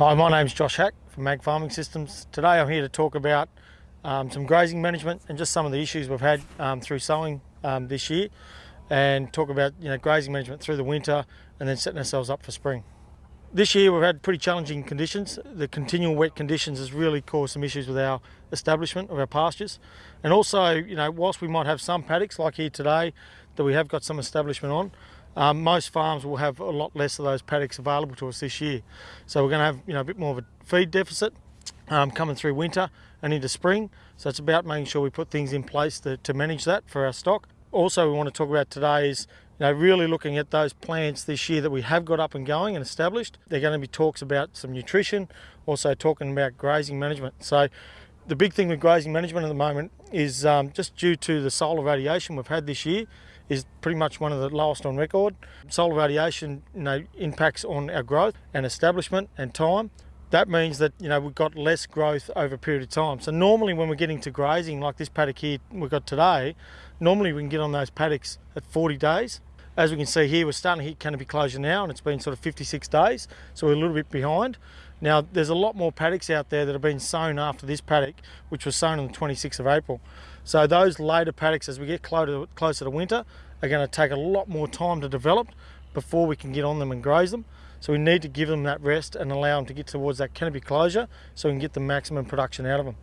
Hi, my name's Josh Hack from Mag Farming Systems. Today I'm here to talk about um, some grazing management and just some of the issues we've had um, through sowing um, this year and talk about you know grazing management through the winter and then setting ourselves up for spring. This year we've had pretty challenging conditions. The continual wet conditions has really caused some issues with our establishment of our pastures. And also, you know, whilst we might have some paddocks like here today that we have got some establishment on, um, most farms will have a lot less of those paddocks available to us this year. So we're going to have you know a bit more of a feed deficit um, coming through winter and into spring. So it's about making sure we put things in place to, to manage that for our stock. Also we want to talk about today is you know, really looking at those plants this year that we have got up and going and established. There are going to be talks about some nutrition, also talking about grazing management. So the big thing with grazing management at the moment is um, just due to the solar radiation we've had this year, is pretty much one of the lowest on record. Solar radiation you know, impacts on our growth and establishment and time. That means that you know we've got less growth over a period of time. So normally when we're getting to grazing like this paddock here we've got today, normally we can get on those paddocks at 40 days. As we can see here, we're starting to hit canopy closure now and it's been sort of 56 days, so we're a little bit behind. Now, there's a lot more paddocks out there that have been sown after this paddock, which was sown on the 26th of April. So those later paddocks, as we get closer, closer to winter, are going to take a lot more time to develop before we can get on them and graze them. So we need to give them that rest and allow them to get towards that canopy closure so we can get the maximum production out of them.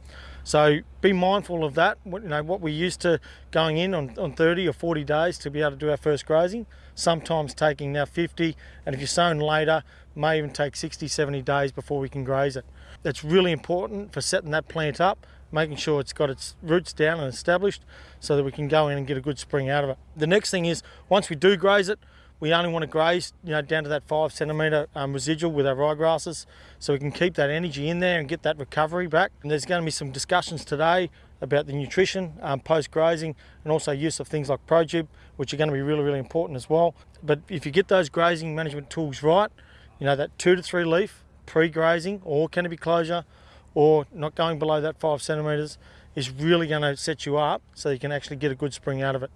So be mindful of that. You know, what we're used to going in on, on 30 or 40 days to be able to do our first grazing, sometimes taking now 50, and if you're sown later, may even take 60, 70 days before we can graze it. That's really important for setting that plant up making sure it's got its roots down and established so that we can go in and get a good spring out of it. The next thing is once we do graze it, we only want to graze you know down to that five centimetre um, residual with our ryegrasses so we can keep that energy in there and get that recovery back. And there's going to be some discussions today about the nutrition um, post grazing and also use of things like ProTube which are going to be really really important as well. But if you get those grazing management tools right, you know that two to three leaf pre-grazing or canopy closure or not going below that five centimetres is really going to set you up so you can actually get a good spring out of it.